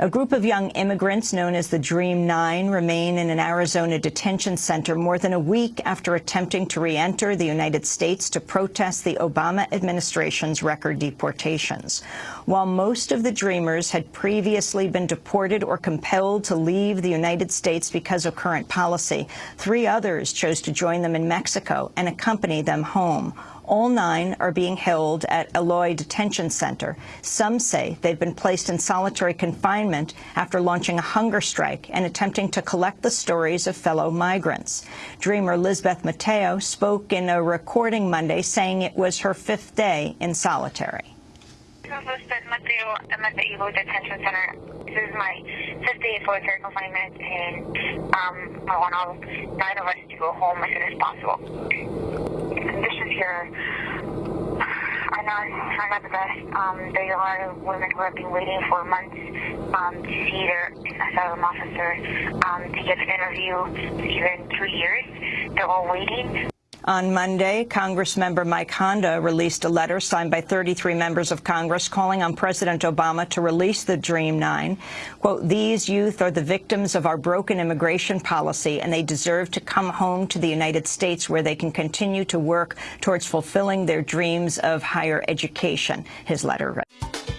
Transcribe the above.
A group of young immigrants known as the Dream Nine remain in an Arizona detention center more than a week after attempting to re-enter the United States to protest the Obama administration's record deportations. While most of the Dreamers had previously been deported or compelled to leave the United States because of current policy, three others chose to join them in Mexico and accompany them home. All nine are being held at Eloy Detention Center. Some say they've been placed in solitary confinement after launching a hunger strike and attempting to collect the stories of fellow migrants. Dreamer Lizbeth Mateo spoke in a recording Monday saying it was her fifth day in solitary. I'm at the Eloy Detention Center. This is my fifth day of solitary confinement, and um, I want all nine of us to go home as soon as possible here are not, are not the best. Um, there are women who have been waiting for months um, to see their asylum officer um, to get an interview, even two years. They're all waiting. On Monday, Congressmember Mike Honda released a letter signed by 33 members of Congress calling on President Obama to release the Dream Nine. Quote, these youth are the victims of our broken immigration policy, and they deserve to come home to the United States where they can continue to work towards fulfilling their dreams of higher education, his letter read.